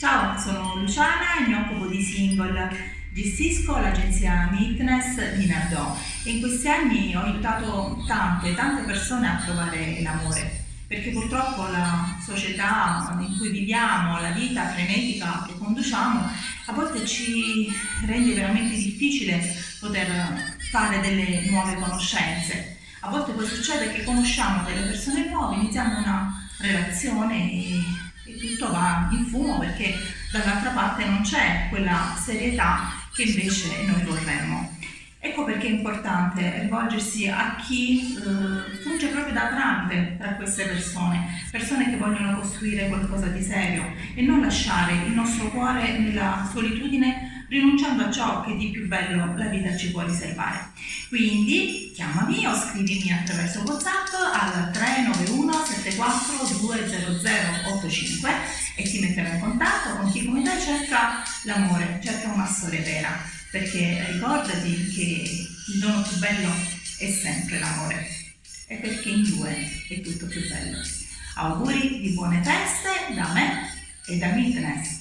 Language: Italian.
Ciao, sono Luciana e mi occupo di single. Gestisco l'agenzia Meetness di Nardò e in questi anni ho aiutato tante, tante persone a trovare l'amore perché purtroppo la società in cui viviamo, la vita frenetica che conduciamo, a volte ci rende veramente difficile poter fare delle nuove conoscenze. A volte poi succede che conosciamo delle persone nuove, iniziamo una relazione e, e tutto va in fumo perché dall'altra parte non c'è quella serietà che invece noi vorremmo. Ecco perché è importante rivolgersi a chi eh, funge proprio da tramite tra queste persone, persone che vogliono costruire qualcosa di serio e non lasciare il nostro cuore nella solitudine rinunciando a ciò che di più bello la vita ci può riservare. Quindi chiamami o scrivimi attraverso WhatsApp al 391 74 20085 e ti metterò in contatto con chi come te cerca l'amore, cerca una storia vera perché ricordati che il dono più bello è sempre l'amore e perché in due è tutto più bello. Auguri di buone feste da me e da Mitness.